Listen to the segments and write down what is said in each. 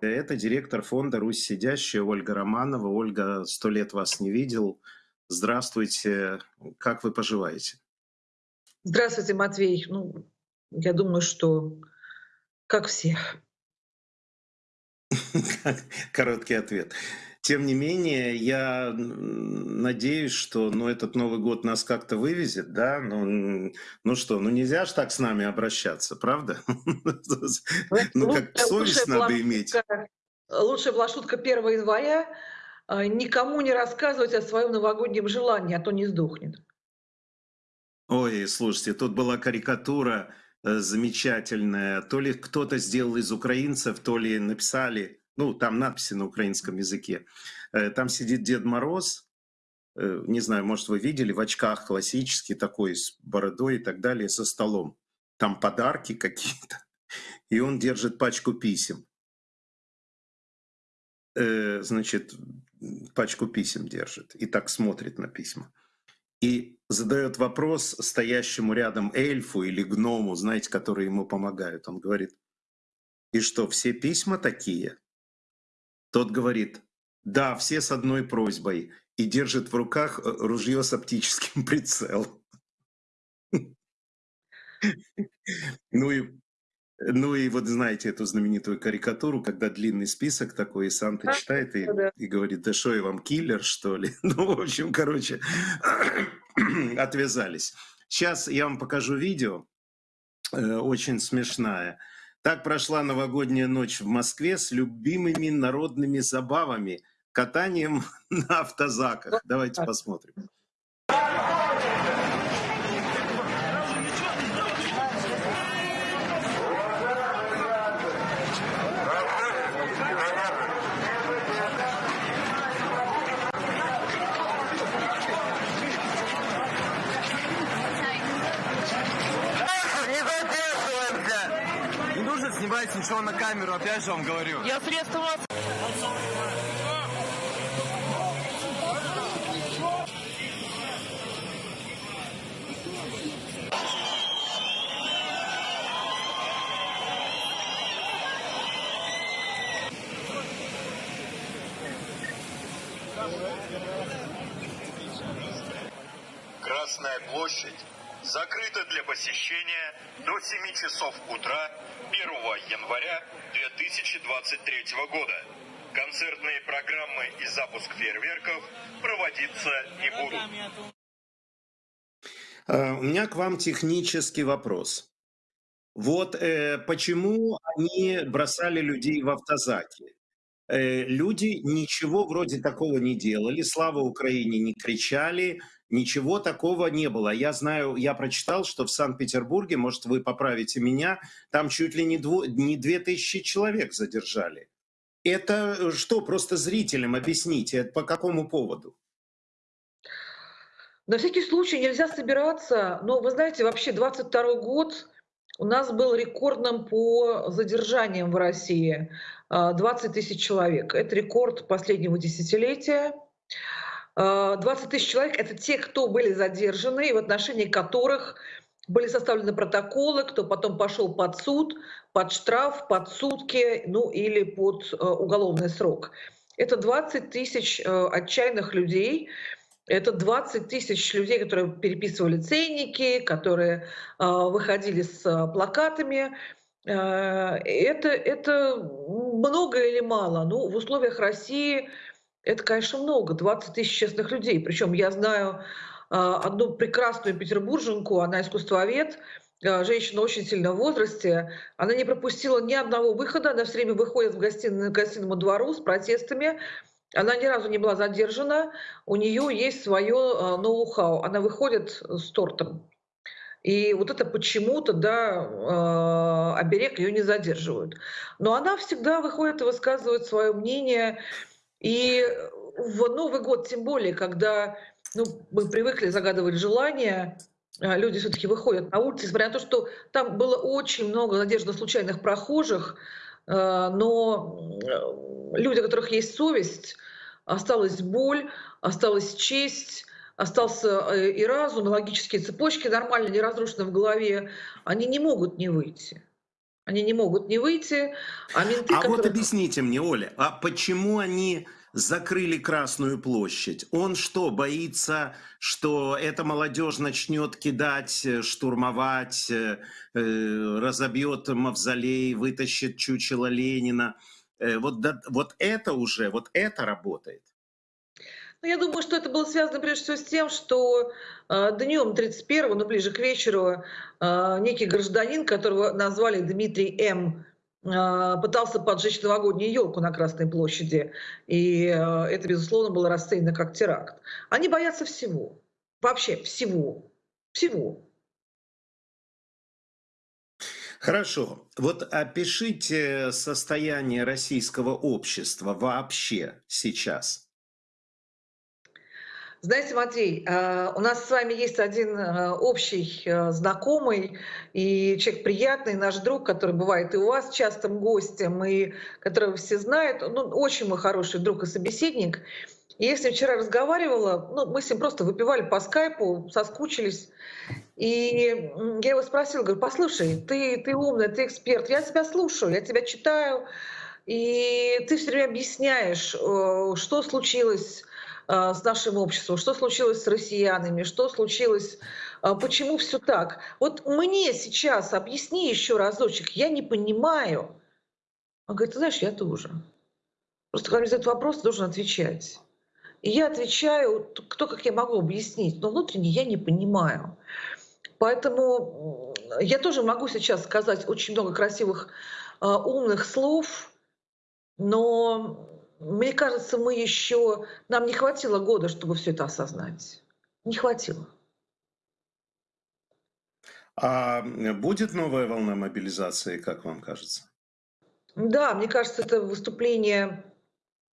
Это директор фонда «Русь сидящая» Ольга Романова. Ольга, сто лет вас не видел. Здравствуйте. Как вы поживаете? Здравствуйте, Матвей. Ну, я думаю, что как все. Короткий ответ. Тем не менее, я надеюсь, что ну, этот Новый год нас как-то вывезет, да? Ну, ну что, ну нельзя же так с нами обращаться, правда? Ну как совесть надо иметь. Лучшая была шутка 1 января. А, никому не рассказывать о своем новогоднем желании, а то не сдохнет. Ой, слушайте, тут была карикатура э, замечательная. То ли кто-то сделал из украинцев, то ли написали ну, там надписи на украинском языке. Э, там сидит Дед Мороз, э, не знаю, может, вы видели, в очках классический такой, с бородой и так далее, со столом. Там подарки какие-то. И он держит пачку писем. Э, значит, пачку писем держит и так смотрит на письма. И задает вопрос стоящему рядом эльфу или гному, знаете, которые ему помогают. Он говорит, и что, все письма такие? Тот говорит, да, все с одной просьбой, и держит в руках э, ружье с оптическим прицелом. Ну и, ну и вот знаете эту знаменитую карикатуру, когда длинный список такой, и Санта читает и, и говорит, да что я вам, киллер, что ли? Ну, в общем, короче, отвязались. Сейчас я вам покажу видео, э, очень смешная. Так прошла новогодняя ночь в Москве с любимыми народными забавами, катанием на автозаках. Давайте посмотрим. Ничего на камеру, опять же вам говорю. Я средства вас... Красная площадь закрыта для посещения до 7 часов утра 1 января 2023 года. Концертные программы и запуск фейерверков проводиться не будут. Э, у меня к вам технический вопрос. Вот э, почему они бросали людей в автозаки? Э, люди ничего вроде такого не делали, слава Украине не кричали, ничего такого не было. Я знаю, я прочитал, что в Санкт-Петербурге, может, вы поправите меня, там чуть ли не, дво, не 2000 человек задержали. Это что, просто зрителям объясните, по какому поводу? На всякий случай нельзя собираться, но вы знаете, вообще 22 год у нас был рекордным по задержаниям в России. 20 а, тысяч человек. Это рекорд последнего десятилетия. 20 а, тысяч человек — это те, кто были задержаны, и в отношении которых были составлены протоколы, кто потом пошел под суд, под штраф, под сутки, ну или под э, уголовный срок. Это 20 тысяч отчаянных людей, это 20 тысяч людей, которые переписывали ценники, которые выходили с плакатами. Э, это, это много или мало? Ну, в условиях России это, конечно, много. 20 тысяч честных людей. Причем я знаю э, одну прекрасную петербурженку, она искусствовед, э, женщина очень сильно в возрасте, она не пропустила ни одного выхода, она все время выходит в гостиную, гостиному двору с протестами, она ни разу не была задержана, у нее есть свое э, ноу-хау, она выходит с тортом. И вот это почему-то, да, э, оберег ее не задерживают. Но она всегда выходит и высказывает свое мнение. И в Новый год, тем более, когда ну, мы привыкли загадывать желания, э, люди все-таки выходят на улицы, несмотря на то, что там было очень много надежд на случайных прохожих, но люди, у которых есть совесть, осталась боль, осталась честь, остался э, и разум, и логические цепочки нормально, не разрушены в голове, они не могут не выйти. Они не могут не выйти, а менты, А вот которые... объясните мне, Оля, а почему они закрыли Красную площадь? Он что, боится, что эта молодежь начнет кидать, э, штурмовать, э, э, разобьет мавзолей, вытащит чучело Ленина? Э, Вот, да- вот это уже, вот это работает. Ну, я думаю, что это было связано прежде всего с тем, что э, днем 31-го, ну, ближе к вечеру, э, некий гражданин, которого назвали Дмитрий М., э, пытался поджечь новогоднюю елку на Красной площади. И это, безусловно, было расценено как теракт. Они боятся всего. Вообще всего. Всего. Хорошо. Вот опишите состояние российского общества вообще сейчас. Знаете, Матвей, э, у нас с вами есть один э, общий э, знакомый и человек приятный, наш друг, который бывает и у вас частым гостем, и которого все знают. Ну, очень мой хороший друг и собеседник. И я с ним вчера разговаривала, ну, мы с ним просто выпивали по скайпу, соскучились. И я его спросила, говорю, послушай, ты, ты умный, ты эксперт, я тебя слушаю, я тебя читаю, и ты все время объясняешь, что случилось с нашим обществом, что случилось с россиянами, что случилось, э, почему все так. Вот мне сейчас объясни еще разочек, я не понимаю. Он говорит, ты знаешь, я тоже. Просто когда мне задают вопрос, должен отвечать. И я отвечаю, кто как я могу объяснить, но внутренне я не понимаю. Поэтому я тоже могу сейчас сказать очень много красивых, э, умных слов, но мне кажется, мы еще, нам не хватило года, чтобы все это осознать. Не хватило. А будет новая волна мобилизации, как вам кажется? Да, мне кажется, это выступление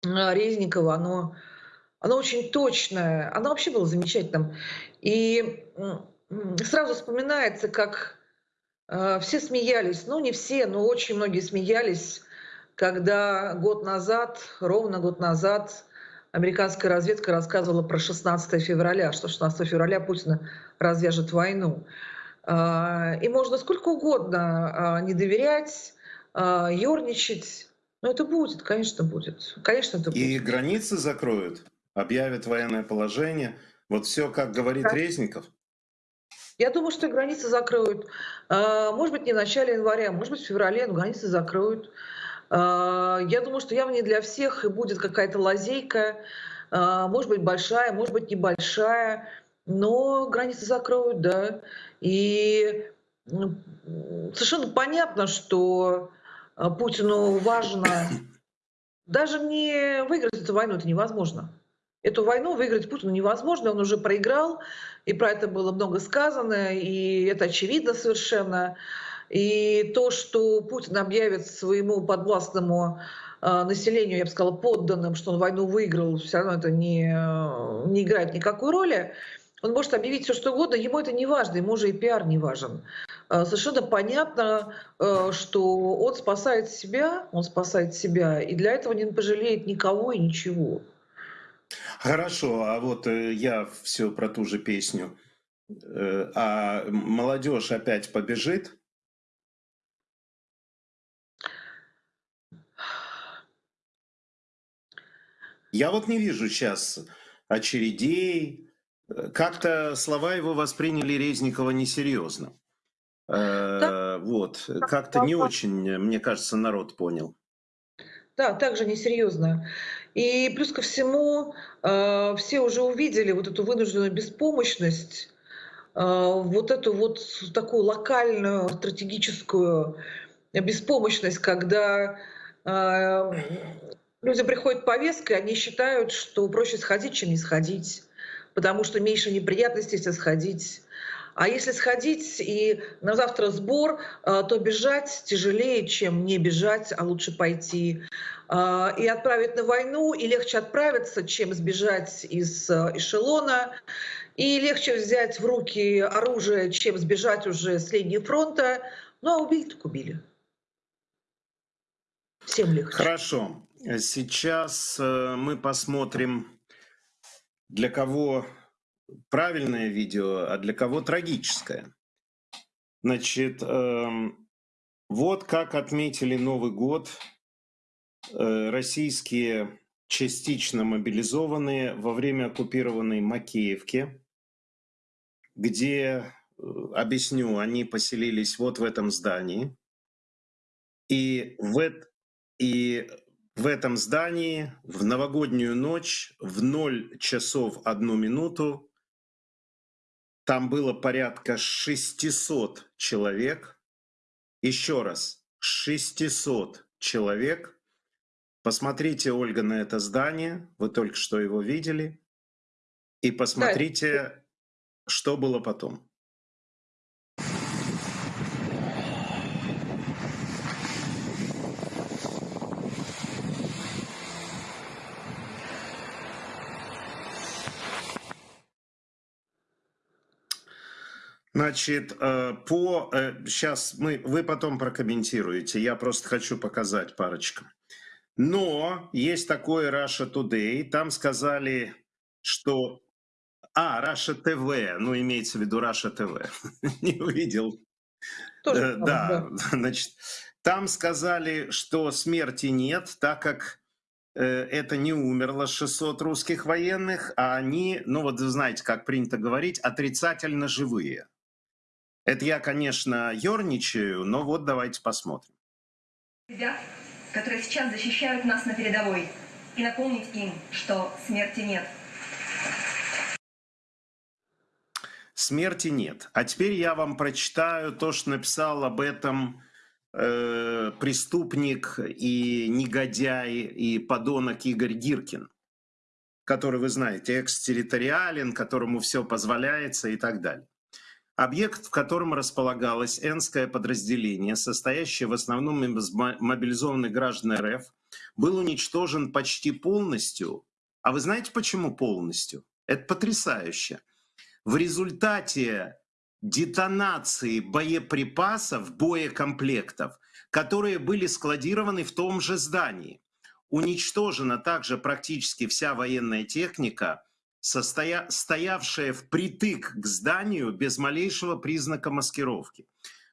а, Резникова, оно, оно очень точное, оно вообще было замечательным. И сразу вспоминается, как э, все смеялись, ну не все, но очень многие смеялись, когда год назад, ровно год назад, американская разведка рассказывала про 16 февраля, что 16 февраля Путин развяжет войну. А, И можно сколько угодно а, не доверять, а, ерничать. Но это будет, конечно, будет. Конечно, это будет. И границы закроют, объявят военное положение. Вот все, как говорит Да. Резников. Я думаю, что границы закроют. А, Может быть, не в начале января, может быть, в феврале, но границы закроют. А, Я думаю, что явно не для всех и будет какая-то лазейка, а, может быть, большая, может быть, небольшая, но границы закроют, да. И совершенно понятно, что а, Путину важно даже не выиграть эту войну, это невозможно. Эту войну выиграть Путину невозможно, он уже проиграл, и про это было много сказано, и это очевидно совершенно. И то, что Путин объявит своему подвластному э, населению, я бы сказала, подданным, что он войну выиграл, все равно это не, э, не играет никакой роли. Он может объявить все, что угодно, ему это не важно, ему уже и пиар не важен. Э, Совершенно понятно, что он спасает себя, он спасает себя, и для этого не пожалеет никого и ничего. Хорошо, а вот я все про ту же песню. А молодежь опять побежит? Я вот не вижу сейчас очередей. Э, Как-то слова его восприняли Резникова несерьезно. Э, Вот, как-то не очень, э, мне кажется, народ понял. Да, также несерьезно. И плюс ко всему, э, все уже увидели вот эту вынужденную беспомощность, э, вот эту вот такую локальную стратегическую беспомощность, когда э, людям приходит повестка, и они считают, что проще сходить, чем не сходить, потому что меньше неприятностей, если сходить. А если сходить и на завтра сбор, э, то бежать тяжелее, чем не бежать, а лучше пойти. А, И отправить на войну, и легче отправиться, чем сбежать из э, эшелона. И легче взять в руки оружие, чем сбежать уже с линии фронта. Ну, а убили так убили. Всем легче. Хорошо. Сейчас э, мы посмотрим, для кого правильное видео, а для кого трагическое. Значит, эм, Вот как отметили Новый год э, российские частично мобилизованные во время оккупированной Макеевки, где, э, объясню, они поселились вот в этом здании. И в, и в этом здании в новогоднюю ночь в 0 часов 1 минуту там было порядка 600 человек. Еще раз, 600 человек. Посмотрите, Ольга, на это здание. Вы только что его видели. И посмотрите, да. что было потом. Значит, э, по сейчас э, мы вы потом прокомментируете. Я просто хочу показать парочку. Но есть такое Russia Today. Там сказали, что а Russia TV, ну имеется в виду Russia TV. Не увидел. Тоже, э, да, да, значит, там сказали, что смерти нет, так как это не умерло 600 русских военных, а они, ну вот вы знаете, как принято говорить, отрицательно живые. Это я, конечно, ерничаю, но вот давайте посмотрим. Ребят, которые сейчас защищают нас на передовой, и напомнить им, что смерти нет. Смерти нет. А теперь я вам прочитаю то, что написал об этом э, преступник и негодяй и подонок Игорь Гиркин, который, вы знаете, экстерриториален, которому все позволяется и так далее. Объект, в котором располагалось Энское подразделение, состоящее в основном из мобилизованных граждан РФ, был уничтожен почти полностью. А вы знаете, почему полностью? Это потрясающе. В результате детонации боеприпасов, боекомплектов, которые были складированы в том же здании. Уничтожена также практически вся военная техника – состоя... стоявшая впритык к зданию без малейшего признака маскировки.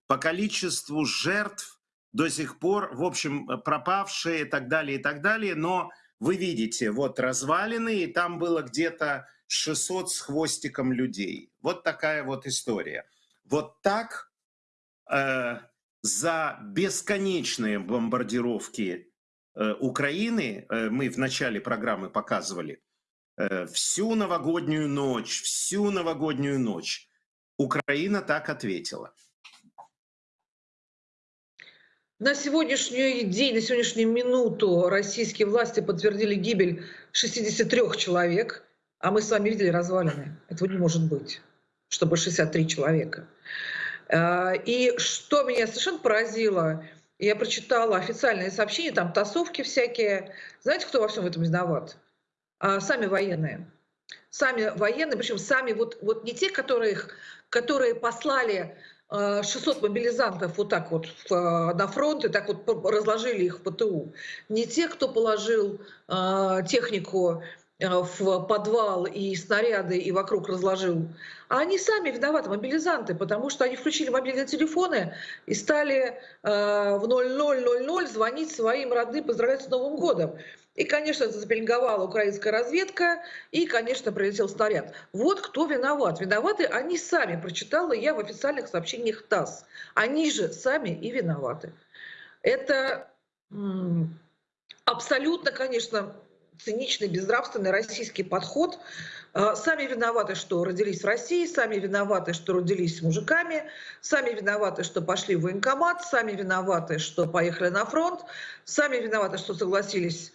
По количеству жертв до сих пор, в общем, пропавшие и так далее, и так далее, но вы видите, вот развалины, и там было где-то 600 с хвостиком людей. Вот такая вот история. Вот так э, за бесконечные бомбардировки э, Украины, э, мы в начале программы показывали, Э, всю новогоднюю ночь, всю новогоднюю ночь. Украина так ответила. На сегодняшний день, на сегодняшнюю минуту российские власти подтвердили гибель 63 человек, а мы с вами видели развалины. Этого не может быть, чтобы 63 человека. Э, и что меня совершенно поразило, я прочитала официальные сообщения, там тасовки всякие. Знаете, кто во всем этом виноват? А, сами военные. Сами военные, причем сами, вот, вот не те, которые, которые послали 600 а, мобилизантов вот так вот в, на фронт и так вот разложили их в ПТУ. Не те, кто положил технику в подвал и снаряды и вокруг разложил, а они сами виноваты, мобилизанты, потому что они включили мобильные телефоны и стали в 0000 звонить своим родным, поздравлять с Новым годом. И, конечно, запеленговала украинская разведка, и, конечно, прилетел снаряд. Вот кто виноват. Виноваты они сами, прочитала я в официальных сообщениях ТАСС. Они же сами и виноваты. Это абсолютно, конечно, циничный, безнравственный российский подход. А, сами виноваты, что родились в России, сами виноваты, что родились с мужиками, сами виноваты, что пошли в военкомат, сами виноваты, что поехали на фронт, сами виноваты, что согласились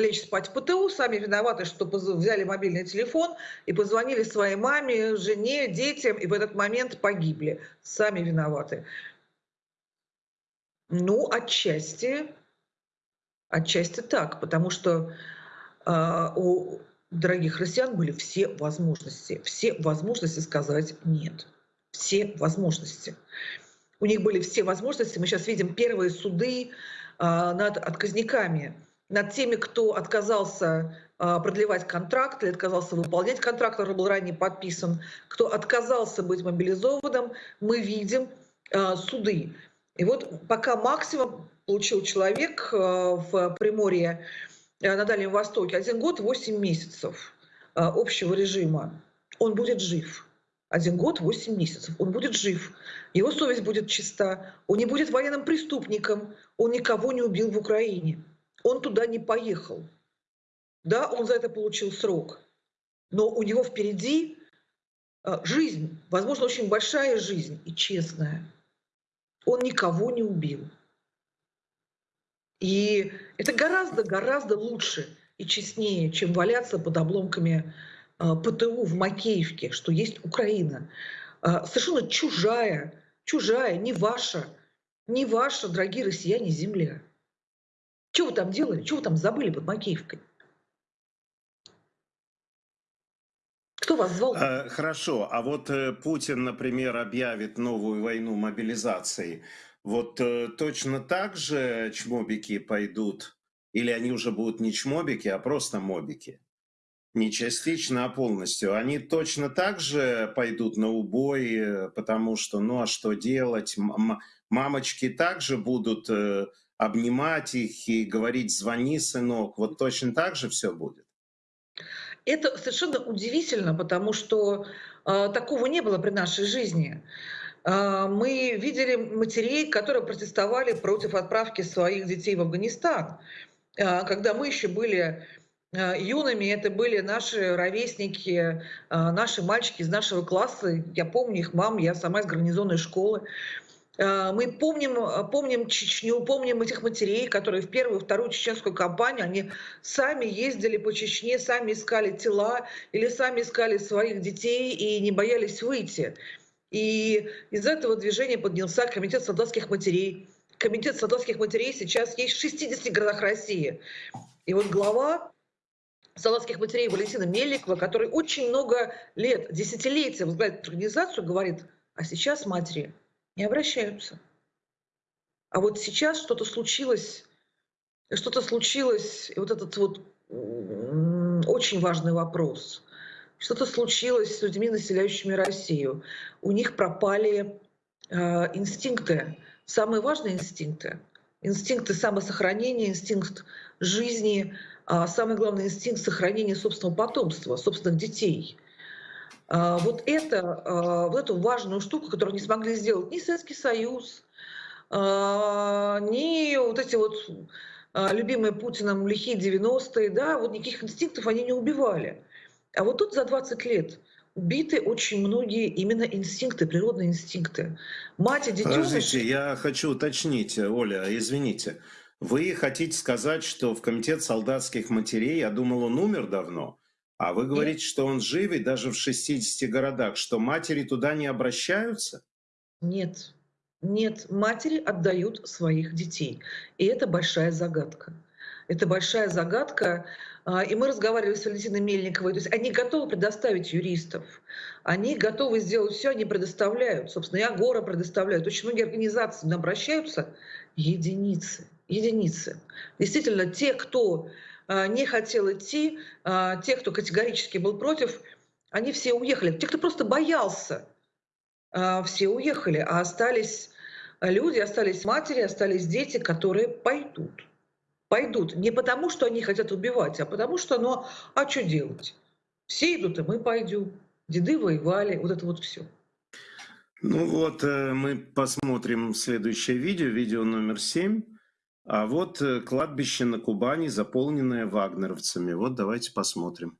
лечь спать в ПТУ, сами виноваты, что взяли мобильный телефон и позвонили своей маме, жене, детям, и в этот момент погибли. Сами виноваты. Ну, отчасти, отчасти так, потому что э, у дорогих россиян были все возможности, все возможности сказать «нет». Все возможности. У них были все возможности. Мы сейчас видим первые суды э, над отказниками над теми, кто отказался а, продлевать контракт или отказался выполнять контракт, который был ранее подписан, кто отказался быть мобилизованным, мы видим а, суды. И вот пока максимум получил человек э, в Приморье на Дальнем Востоке, один год 8 месяцев общего режима, он будет жив. Один год, 8 месяцев. Он будет жив. Его совесть будет чиста. Он не будет военным преступником. Он никого не убил в Украине. Он туда не поехал. Да, он за это получил срок. Но у него впереди жизнь, возможно, очень большая жизнь и честная. Он никого не убил. И это гораздо-гораздо лучше и честнее, чем валяться под обломками а, ПТУ в Макеевке, что есть Украина. А, совершенно чужая, чужая, не ваша, не ваша, дорогие россияне, земля. Что вы там делали? Что вы там забыли под Макеевкой? Кто вас звал? Э, хорошо, а вот э, Путин, например, объявит новую войну мобилизации. Вот э, точно так же чмобики пойдут? Или они уже будут не чмобики, а просто мобики? Не частично, а полностью. Они точно так же пойдут на убой, потому что, ну а что делать? Мамочки также будут обнимать их и говорить «звони, сынок». Вот точно так же все будет? Это совершенно удивительно, потому что э, такого не было при нашей жизни. Э, мы видели матерей, которые протестовали против отправки своих детей в Афганистан. Э, когда мы еще были юными, это были наши ровесники, наши мальчики из нашего класса. Я помню их мам, я сама из гарнизонной школы. Э, мы помним, э, помним Чечню, помним этих матерей, которые в первую вторую чеченскую кампанию, они сами ездили по Чечне, сами искали тела или сами искали своих детей и не боялись выйти. И из этого движения поднялся комитет солдатских матерей. Комитет солдатских матерей сейчас есть в 60 городах России. И вот глава солдатских матерей Валентина Мельникова, который очень много лет, десятилетия возглавляет организацию, говорит, а сейчас матери не обращаются. А вот сейчас что-то случилось, что-то случилось, и вот этот вот очень важный вопрос. Что-то случилось с людьми, населяющими Россию. У них пропали э, инстинкты, самые важные инстинкты. Инстинкты самосохранения, инстинкт жизни, а самый главный инстинкт сохранения собственного потомства, собственных детей – вот, это, а, вот эту важную штуку, которую не смогли сделать ни Советский Союз, а, ни вот эти вот любимые Путиным лихие 90-е, да, вот никаких инстинктов они не убивали. А вот тут за 20 лет убиты очень многие именно инстинкты, природные инстинкты. Мать и детеныш... Подождите, я хочу уточнить, Оля, извините. Вы хотите сказать, что в комитет солдатских матерей, я думал, он умер давно, а вы говорите, Нет. что он жив и даже в 60 городах, что матери туда не обращаются? Нет. Нет, матери отдают своих детей. И это большая загадка. Это большая загадка. А, и мы разговаривали с Валентиной Мельниковой. То есть они готовы предоставить юристов. Они готовы сделать все, они предоставляют. Собственно, и Агора предоставляют. Очень многие организации обращаются. Единицы. Единицы. Действительно, те, кто не хотел идти, а, те, кто категорически был против, они все уехали. Те, кто просто боялся, а, все уехали, а остались люди, остались матери, остались дети, которые пойдут. Пойдут не потому, что они хотят убивать, а потому что, ну, а что делать? Все идут, и мы пойдем. Деды воевали, вот это вот все. Ну вот, э, мы посмотрим следующее видео, видео номер семь. А вот э, кладбище на Кубани, заполненное вагнеровцами. Вот давайте посмотрим.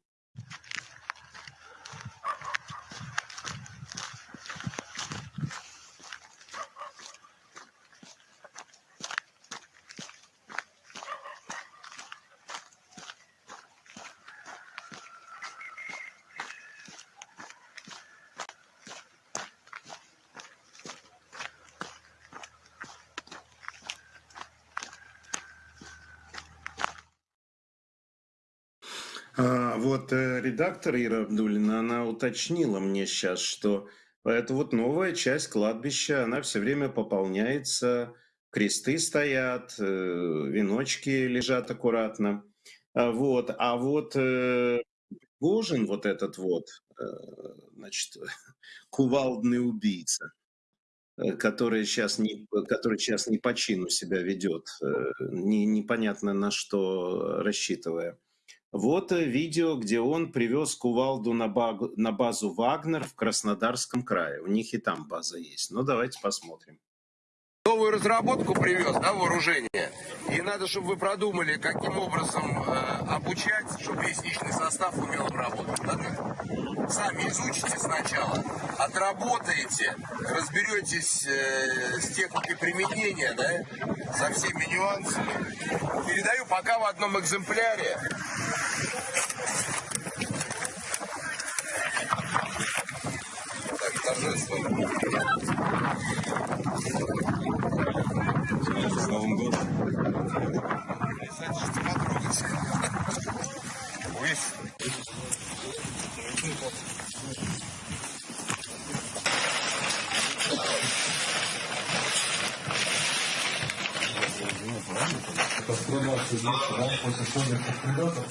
Вот э, редактор Ира Абдулина, она уточнила мне сейчас, что это вот новая часть кладбища, она все время пополняется, кресты стоят, э, веночки лежат аккуратно. А вот, а вот э, Гожин, вот этот вот, значит, кувалдный убийца, который сейчас не, который сейчас не по чину себя ведет, не, непонятно на что рассчитывая. Вот э, видео, где он привез кувалду на, на базу Вагнер в Краснодарском крае. У них и там база есть. Ну, давайте посмотрим. Новую разработку привез, да, вооружение. И надо, чтобы вы продумали, каким образом э, обучать, чтобы весь личный состав умел работать. Да? Сами изучите сначала, отработаете, разберетесь э, с техникой применения, да, со всеми нюансами. Передаю пока в одном экземпляре. Так, торжественно. С Новым годом. Потрогать. Это скрываться здесь, да, после совместных прилетов,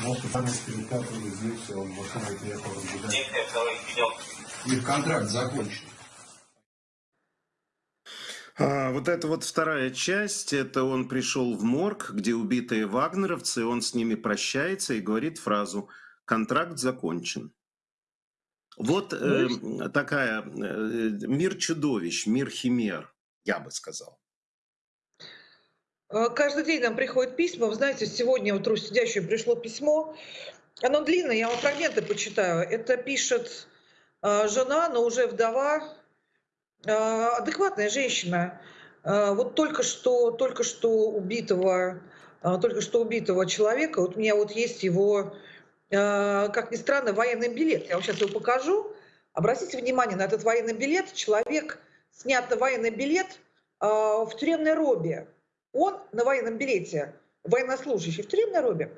может, там перекатывали здесь, он машиной приехал разгулять. Их контракт закончен. А, вот это вот вторая часть, это он пришел в морг, где убитые вагнеровцы, он с ними прощается и говорит фразу «контракт закончен». Вот э, такая э, мир чудовищ, мир химер, я бы сказал. Э, Каждый день нам приходят письма. Вы знаете, сегодня вот сидящее пришло письмо. Оно длинное, я вам фрагменты почитаю. Это пишет э, жена, но уже вдова, адекватная женщина. Э, вот только что, только что убитого, э, только что убитого человека. Вот у меня вот есть его как ни странно, военный билет. Я вам сейчас его покажу. Обратите внимание на этот военный билет. Человек снят на военный билет в тюремной робе. Он на военном билете, военнослужащий в тюремной робе.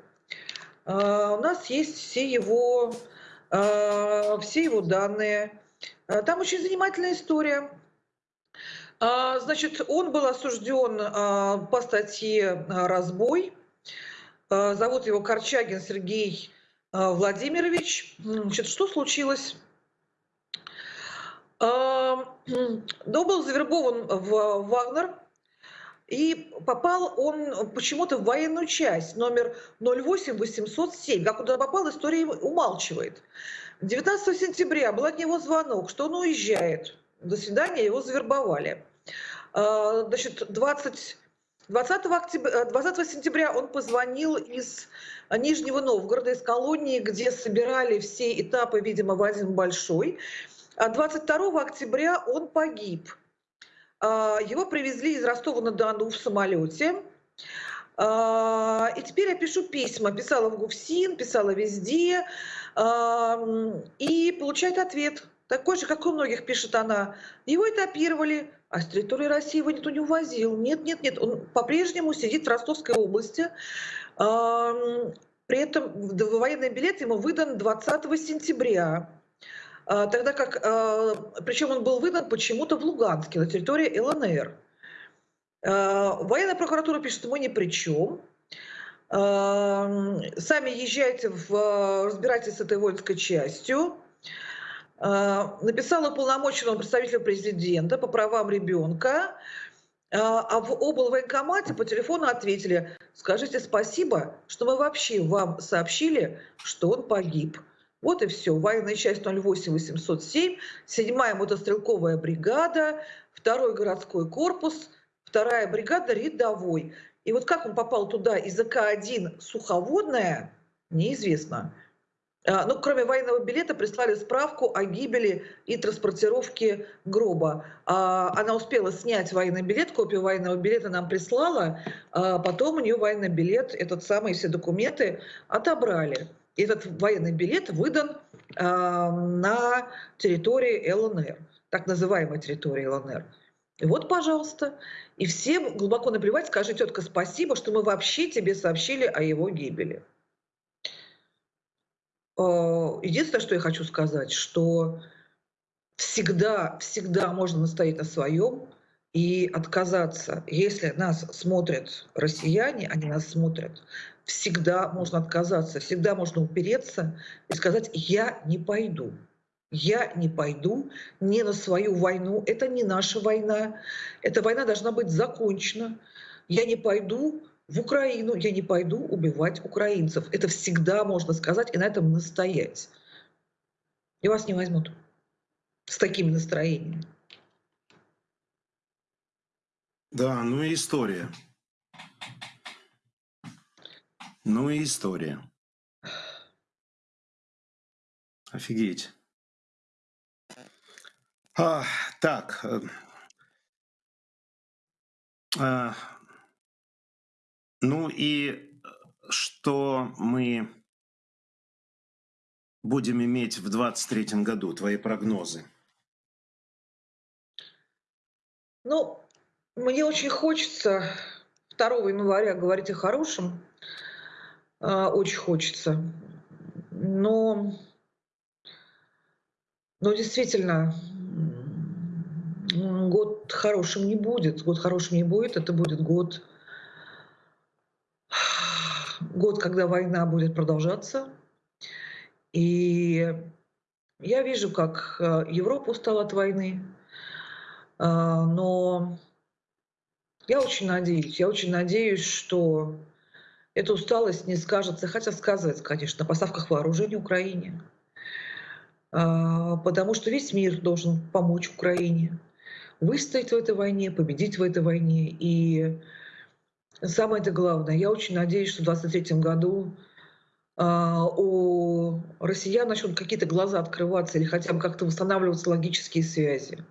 У нас есть все его, все его данные. Там очень занимательная история. Значит, он был осужден по статье «Разбой». Зовут его Корчагин Сергей а, Владимирович, значит, что случилось? А, да, был завербован в Вагнер, и попал он почему-то в военную часть номер 08807. Как он туда попал, история умалчивает. 19 сентября был от него звонок, что он уезжает. До свидания, его завербовали. А, значит, 20 20, октября, 20 сентября он позвонил из Нижнего Новгорода, из колонии, где собирали все этапы, видимо, в один большой. А 22 октября он погиб. А, его привезли из Ростова-на-Дону в самолете. А, и теперь я пишу письма. Писала в ГУФСИН, писала везде. И получает ответ. Такой же, как у многих, пишет она. Его этапировали, а с территории России его никто не увозил. Нет, нет, нет, он по-прежнему сидит в Ростовской области. При этом военный билет ему выдан 20 сентября. А, тогда как, а, причем он был выдан почему-то в Луганске, на территории ЛНР. А, военная прокуратура пишет, мы ни при чем. Сами езжайте в разбирайтесь с этой воинской частью. А, написала уполномоченному представителю президента по правам ребенка, а, в облвоенкомате по телефону ответили, скажите спасибо, что мы вообще вам сообщили, что он погиб. Вот и все. Военная часть 08807, 7-я мотострелковая бригада, второй городской корпус, вторая бригада рядовой. И вот как он попал туда из АК-1 суховодная, неизвестно. А, ну, кроме военного билета, прислали справку о гибели и транспортировке гроба. А, она успела снять военный билет, копию военного билета нам прислала, а потом у нее военный билет, этот самый, все документы отобрали. Этот военный билет выдан на территории ЛНР, так называемой территории ЛНР. И вот, пожалуйста. И всем глубоко наплевать, скажи, тетка, спасибо, что мы вообще тебе сообщили о его гибели. Э, единственное, что я хочу сказать, что всегда, всегда можно настоять на своем и отказаться. Если нас смотрят россияне, они нас смотрят, всегда можно отказаться, всегда можно упереться и сказать «я не пойду». Я не пойду не на свою войну. Это не наша война. Эта война должна быть закончена. Я не пойду в Украину, я не пойду убивать украинцев. Это всегда можно сказать и на этом настоять. И вас не возьмут с такими настроениями. Да, ну и история. Ну и история. Офигеть. А, так. э, а, ну и что мы будем иметь в 23 году? Твои прогнозы? Ну, мне очень хочется 2 января говорить о хорошем. А, Очень хочется. Но, но действительно, год хорошим не будет. Год хорошим не будет. Это будет год, год, когда война будет продолжаться. И я вижу, как э, Европа устала от войны. А, Но я очень надеюсь, я очень надеюсь, что эта усталость не скажется, хотя сказывается, конечно, на поставках вооружений Украине. А, Потому что весь мир должен помочь Украине выстоять в этой войне, победить в этой войне. И самое это главное, я очень надеюсь, что в 2023 году а, у россиян начнут какие-то глаза открываться или хотя бы как-то восстанавливаться логические связи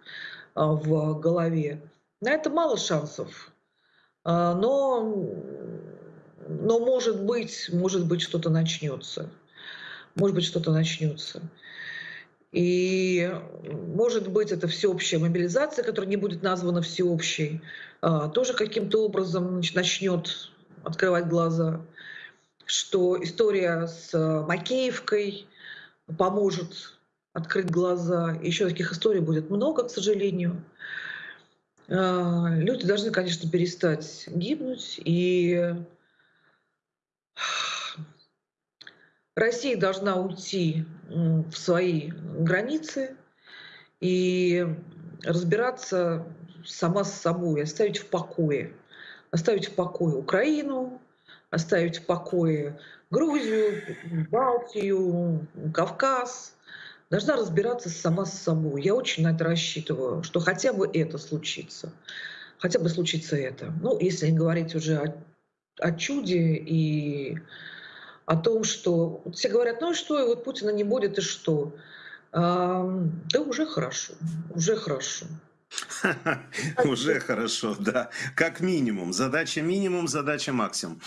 а, в голове. На это мало шансов. А, Но, но может быть, может быть, что-то начнется. Может быть, что-то начнется. И, может быть, это всеобщая мобилизация, которая не будет названа всеобщей, а, тоже каким-то образом начнет открывать глаза, что история с а, Макеевкой поможет открыть глаза. Еще таких историй будет много, к сожалению. А, Люди должны, конечно, перестать гибнуть, и Россия должна уйти в свои границы и разбираться сама с собой, оставить в покое. Оставить в покое Украину, оставить в покое Грузию, Балтию, Кавказ. Должна разбираться сама с собой. Я очень на это рассчитываю, что хотя бы это случится. Хотя бы случится это. Ну, если говорить уже о, о чуде и о том, что все говорят, ну и что, и вот Путина не будет, и что? Да уже хорошо, уже хорошо. Уже хорошо, да. Как минимум. Задача минимум, задача максимум.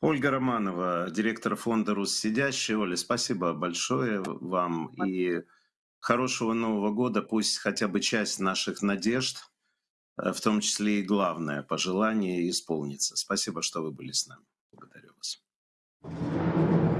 Ольга Романова, директор фонда «Руссидящий». Оля, спасибо большое вам. И хорошего Нового года. Пусть хотя бы часть наших надежд, э, в том числе и главное пожелание, исполнится. Спасибо, что вы были с нами. Благодарю вас. ハハハハ!